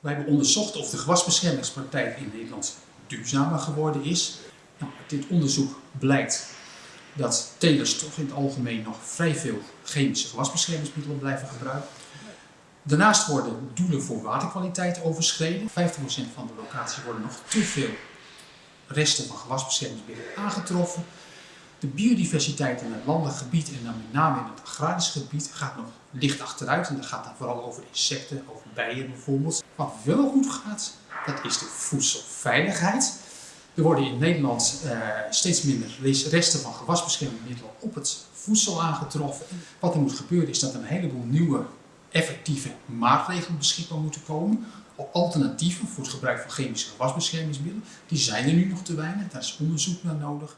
Wij hebben onderzocht of de gewasbeschermingspraktijk in Nederland duurzamer geworden is. Nou, uit dit onderzoek blijkt dat telers toch in het algemeen nog vrij veel chemische gewasbeschermingsmiddelen blijven gebruiken. Daarnaast worden doelen voor waterkwaliteit overschreden. 50% van de locaties worden nog te veel resten van gewasbeschermingsmiddelen aangetroffen. De biodiversiteit in het landelijk gebied en dan met name in het agrarisch gaat nog licht achteruit. En dat gaat dan vooral over insecten, over bijen bijvoorbeeld. Wat wel goed gaat, dat is de voedselveiligheid. Er worden in Nederland uh, steeds minder resten van gewasbeschermingsmiddelen op het voedsel aangetroffen. Wat er moet gebeuren is dat er een heleboel nieuwe effectieve maatregelen beschikbaar moeten komen. Alternatieven voor het gebruik van chemische gewasbeschermingsmiddelen. Die zijn er nu nog te weinig, daar is onderzoek naar nodig.